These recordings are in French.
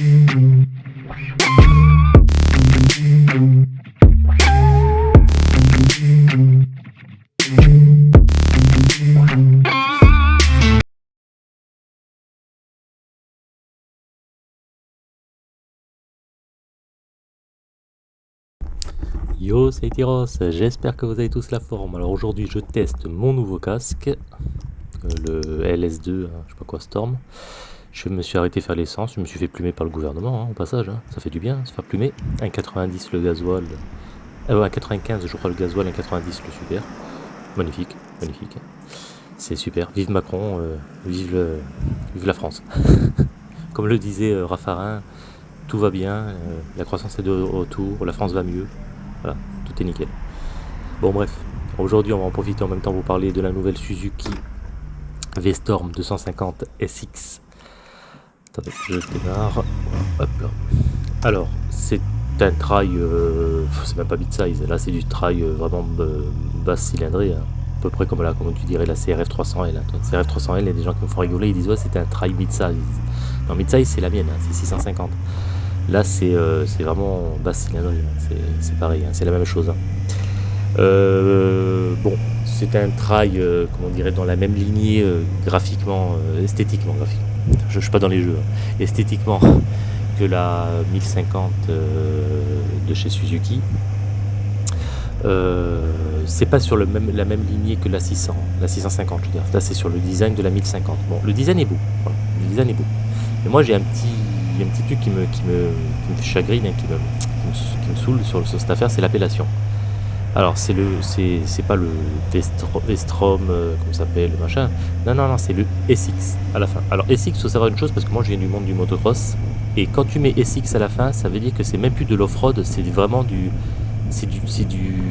Yo, c'est Tyros, j'espère que vous avez tous la forme. Alors aujourd'hui, je teste mon nouveau casque, euh, le LS2, hein, je sais pas quoi, Storm. Je me suis arrêté faire l'essence, je me suis fait plumer par le gouvernement, hein, au passage, hein. ça fait du bien, se faire plumer. 1,90 le gasoil, euh, 1,95 je crois le gasoil, 1,90 le super. Magnifique, magnifique. C'est super, vive Macron, euh, vive, la France. Comme le disait euh, Raffarin, tout va bien, euh, la croissance est de retour, la France va mieux. Voilà, tout est nickel. Bon bref, aujourd'hui on va en profiter en même temps vous parler de la nouvelle Suzuki V-Storm 250 SX. Je démarre. Alors, c'est un trail, euh, c'est même pas mid-size, là c'est du trail euh, vraiment euh, basse cylindrée, hein. à peu près comme, là, comme tu dirais la CRF 300L. Hein. CRF 300L, il y a des gens qui me font rigoler, ils disent ouais c'est un trail mid-size. Non, mid-size c'est la mienne, hein, c'est 650. Là, c'est vraiment basse cylindrée, hein. c'est pareil, c'est la même chose. Bon, c'est un trail, comment on dirait, dans la même lignée graphiquement, esthétiquement, graphiquement. Je ne suis pas dans les jeux, esthétiquement que la 1050 de chez Suzuki. c'est pas sur la même lignée que la 600, la 650, je veux dire. Là, c'est sur le design de la 1050. Bon, le design est beau. le design est beau. Mais moi, j'ai un petit un petit truc qui me, qui me, qui me chagrine, et qui me, qui me, saoule sur, cette affaire, c'est l'appellation. Alors, c'est le, c'est pas le Vestrom, euh, comment ça s'appelle, machin. Non, non, non, c'est le SX à la fin. Alors, SX, faut savoir une chose, parce que moi, je viens du monde du motocross. Et quand tu mets SX à la fin, ça veut dire que c'est même plus de l'off-road, c'est vraiment du, c'est du, c'est du,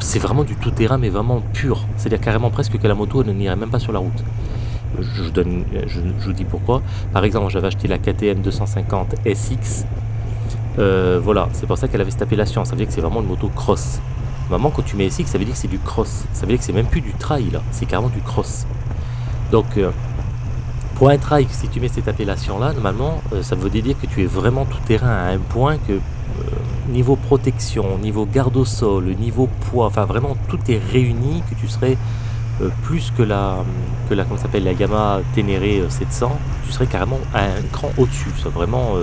c'est vraiment du tout-terrain, mais vraiment pur. C'est-à-dire carrément presque que la moto ne n'irait même pas sur la route je donne, je, vous dis pourquoi. Par exemple, j'avais acheté la KTM 250 SX. Euh, voilà, c'est pour ça qu'elle avait cette appellation. Ça veut dire que c'est vraiment une moto cross. Normalement, quand tu mets SX, ça veut dire que c'est du cross. Ça veut dire que c'est même plus du trail, là. C'est carrément du cross. Donc, euh, pour un trail, si tu mets cette appellation-là, normalement, euh, ça veut dire que tu es vraiment tout terrain à un point que niveau protection, niveau garde au sol, niveau poids, enfin vraiment tout est réuni, que tu serais plus que la, que la, comment s'appelle, la Gamma Ténéré 700, euh, tu serais carrément un cran au-dessus, vraiment,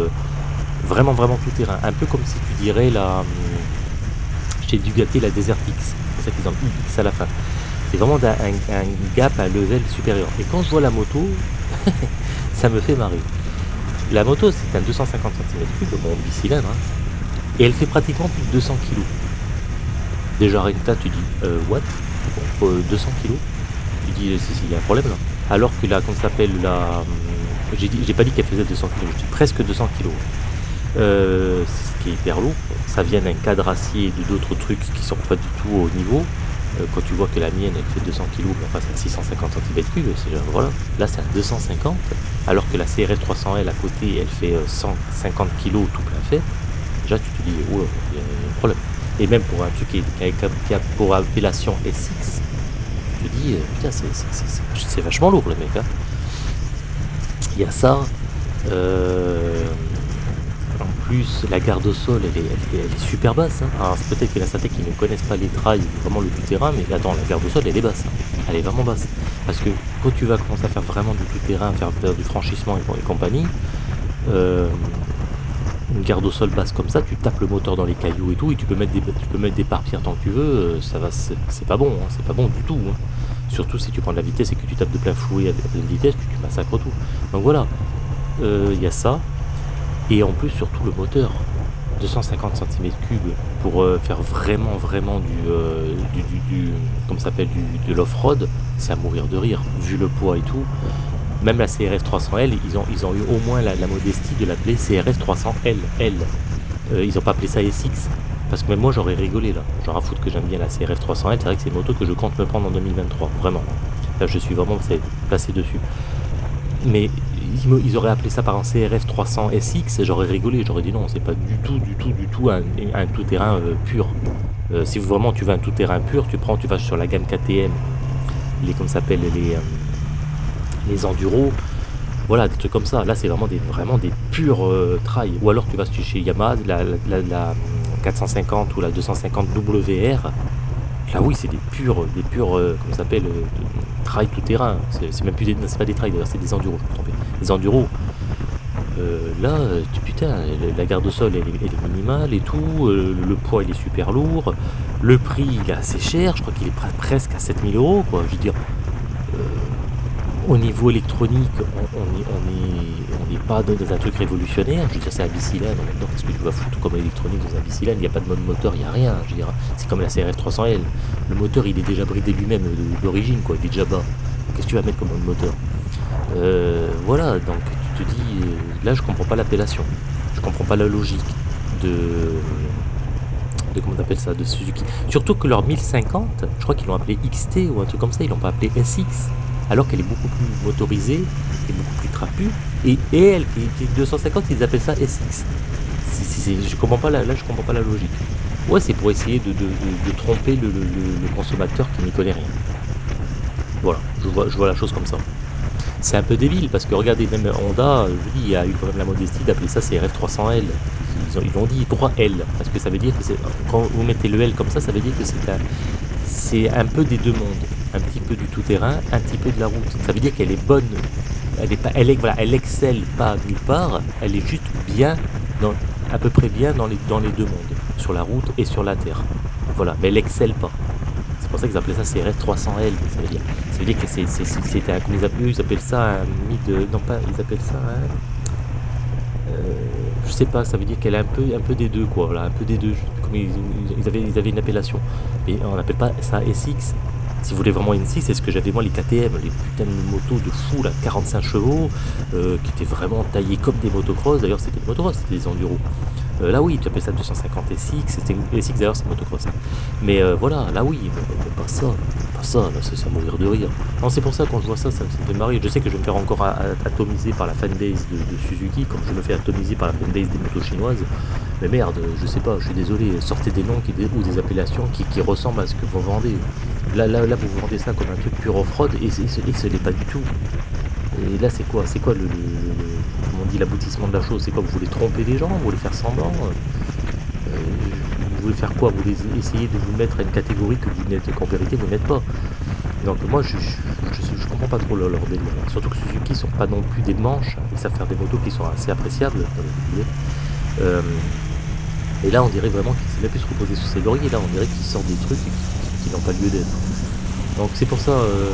vraiment, vraiment tout terrain. Un peu comme si tu dirais la, chez Ducati la Desert X, c'est ça qu'ils ont X à la fin. C'est vraiment un, gap, un level supérieur. Et quand je vois la moto, ça me fait marrer. La moto, c'est un 250 cm3, bon, bicylindre, hein, et elle fait pratiquement plus de 200 kg. Déjà, rien tu dis, euh, what? 200 kg. Je dis, il y a un problème là. Alors que là, qu'on s'appelle la. J'ai pas dit qu'elle faisait 200 kg, je dis presque 200 kg. Euh, ce qui est hyper lourd. Ça vient d'un cadre acier et d'autres trucs qui sont pas du tout au niveau. Euh, quand tu vois que la mienne elle fait 200 kg, enfin c'est 650 cm3, voilà. Là c'est à 250, alors que la CRF 300L à côté elle fait 150 kg tout plein fait. Déjà tu te dis, oh, il y a un problème. Et même pour un truc qui, a, pour appellation SX, je dis, euh, putain, c'est vachement lourd le mec. Hein. Il y a ça. Euh, plus, la garde au sol, elle est, super basse. Hein. Alors peut-être qu'il y en a certains qui ne connaissent pas les trails vraiment le tout-terrain, mais attends, la garde au sol, elle est basse. Hein. Elle est vraiment basse. Parce que quand tu vas commencer à faire vraiment du tout-terrain, faire, du franchissement et, compagnie, euh, une garde au sol basse comme ça, tu tapes le moteur dans les cailloux et tout, et tu peux mettre des, tu des pare-pierres tant que tu veux, euh, ça va, c'est pas bon, hein, c'est pas bon du tout. Surtout si tu prends de la vitesse et que tu tapes de plein fouet à pleine vitesse, tu, massacres tout. Donc voilà, euh, il y a ça, et en plus surtout le moteur, 250 cm3 pour euh, faire vraiment vraiment du, du, du, comme s'appelle du, de l'off-road, c'est à mourir de rire, vu le poids et tout même la CRF 300L, ils ont, ils ont eu au moins la, modestie de l'appeler CRF 300L. L. Euh, ils n'ont pas appelé ça SX. Parce que même moi j'aurais rigolé là. J'en foutre que j'aime bien la CRF 300L. C'est vrai que c'est une moto que je compte me prendre en 2023. Vraiment. Là je suis vraiment passé dessus. Mais ils, auraient appelé ça par un CRF 300 SX, j'aurais rigolé, j'aurais dit non, c'est pas du tout, du tout, du tout un, tout-terrain euh, pur. Euh, si vraiment tu veux un tout-terrain pur, tu prends, tu vas sur la gamme KTM, les, comme s'appelle, les, les enduros, Voilà, des trucs comme ça. Là, c'est vraiment des, vraiment des purs euh, trails. Ou alors tu vas chez Yamaha, la, la, la, 450 ou la 250 WR. Là, oui, c'est des purs, des purs, euh, comment s'appelle, euh, tout terrain. C'est même plus des, pas des trails d'ailleurs, c'est des enduros. Je me Des enduros. Euh, là, putain, la garde au sol, elle, est minimale et tout. euh, le poids, il est super lourd. Le prix, il est assez cher. Je crois qu'il est pre- presque à 7000 euros, quoi. Je veux dire, euh, au niveau électronique, on on est- on est- on n'est pas dans un truc révolutionnaire. Je veux dire, c'est un bicylindre en même temps. Qu'est-ce que tu vas foutre comme électronique dans un bicylindre Il n'y a pas de mode moteur, il n'y a rien. Je veux dire, c'est comme la CRF 300L. Le moteur, il est déjà bridé lui-même d'origine, quoi. Il est déjà bas. Qu'est-ce que tu vas mettre comme mode moteur? Voilà, donc tu te dis, là, je comprends pas l'appellation. Je comprends pas la logique de de comment on appelle ça, de Suzuki. Surtout que leur 1050, je crois qu'ils l'ont appelé XT ou un truc comme ça, ils l'ont pas appelé SX, alors qu'elle est beaucoup plus motorisée et beaucoup plus trapue. Et, et elle, qui, est 250, ils appellent ça SX. Je comprends pas la, là, je comprends pas la logique. Ouais, c'est pour essayer de, de- tromper le- le consommateur qui n'y connaît rien. Voilà, je vois, je vois la chose comme ça. C'est un peu débile parce que regardez, même Honda, je dis, a eu quand même la modestie d'appeler ça CRF 300L. Ils ont, ils l'ont dit 3L parce que ça veut dire que quand vous mettez le L comme ça, ça veut dire que c'est un, c'est un peu des deux mondes, un petit peu du tout-terrain, un petit peu de la route. Ça veut dire qu'elle est bonne, elle est pas, elle elle excelle pas nulle part, elle est juste bien, dans, à peu près bien dans les, dans les deux mondes, sur la route et sur la terre. Voilà, mais elle excelle pas. C'est pour ça qu'ils appelaient ça CRF 300L, ça veut dire. Ça veut dire que c'était un, ils appellent, ça un mid, non pas, ils appellent ça un, euh, je sais pas, ça veut dire qu'elle a un peu, un peu des deux, quoi, voilà, un peu des deux, ils, ils avaient, ils avaient une appellation. Mais on n'appelle pas ça SX. Si vous voulez vraiment une 6, c'est ce que j'avais moi, les KTM, les putains de motos de fou, là, 45 chevaux, euh, qui étaient vraiment taillées comme des motocross, d'ailleurs c'était des motocross, c'était des enduros. Euh, là oui, tu appelles ça 250 SX, c'était SX d'ailleurs c'est motocross. Mais euh, voilà, là oui, mais, pas ça, pas ça, là c'est à mourir de rire. Non, c'est pour ça quand je vois ça, ça, me fait marrer. Je sais que je vais me faire encore atomiser par la fanbase de, Suzuki, comme je me fais atomiser par la fanbase des motos chinoises. Mais merde, je sais pas, je suis désolé, sortez des noms ou des appellations qui ressemblent à ce que vous vendez. Là, là, là, vous vendez ça comme un truc pur off-road et, et ce n'est pas du tout. Et là, c'est quoi C'est quoi le, comment on dit, l'aboutissement de la chose? C'est quoi Vous voulez tromper les gens? Vous voulez faire semblant? Euh, Vous voulez faire quoi? Vous voulez essayer de vous mettre à une catégorie que vous n'êtes qu'en vérité vous n'êtes pas. Donc moi, je, je, comprends pas trop leur, délire. Surtout que Suzuki sont pas non plus des manches. Ils savent faire des motos qui sont assez appréciables. voulez. Euh, et là, on dirait vraiment qu'ils s'est même plus se reposer sur ses lauriers. Là, on dirait qu'ils sortent des trucs qui, n'ont pas lieu d'être. Donc c'est pour ça. euh,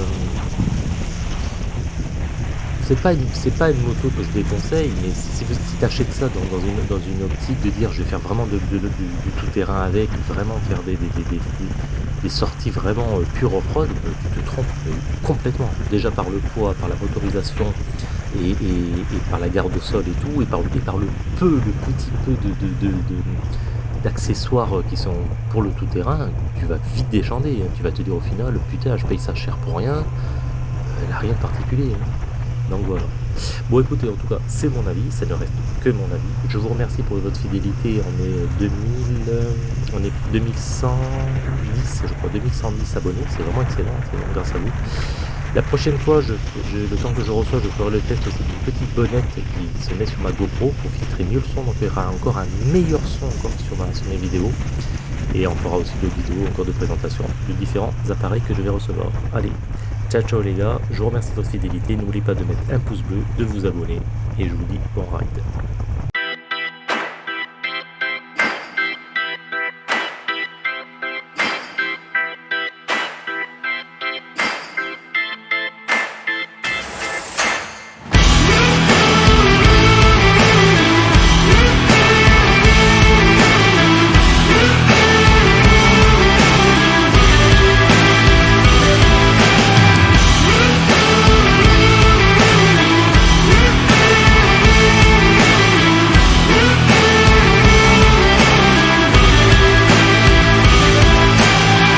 c'est pas une, pas une moto que je déconseille, mais si, si, tu achètes ça dans, une, dans une optique de dire je vais faire vraiment de, du, tout-terrain avec, vraiment faire des, des, sorties vraiment euh, pure off-road, euh, tu te trompes complètement. Déjà par le poids, par la motorisation et, par la garde au sol et tout, et par, par le peu, le petit peu de- d'accessoires euh, qui sont pour le tout-terrain, tu vas vite déchander. hein. Tu vas te dire au final, putain, je paye ça cher pour rien. Euh, Elle n'a rien de particulier. hein. Donc voilà. Bon écoutez, en tout cas, c'est mon avis, ça ne reste que mon avis. Je vous remercie pour votre fidélité. On est 2000, euh, on est 2110, je crois, 2110 abonnés. C'est vraiment excellent, c'est grâce à vous. La prochaine fois, le temps que je reçois, je ferai le test aussi d'une petite bonnette qui se met sur ma GoPro pour filtrer mieux le son. Donc il y aura encore un meilleur son sur, sur mes vidéos. Et on fera aussi d'autres vidéos encore de présentation de différents appareils que je vais recevoir. Allez, ciao ciao les gars, je vous remercie de votre fidélité. N'oubliez pas de mettre un pouce bleu, de vous abonner et je vous dis bon ride.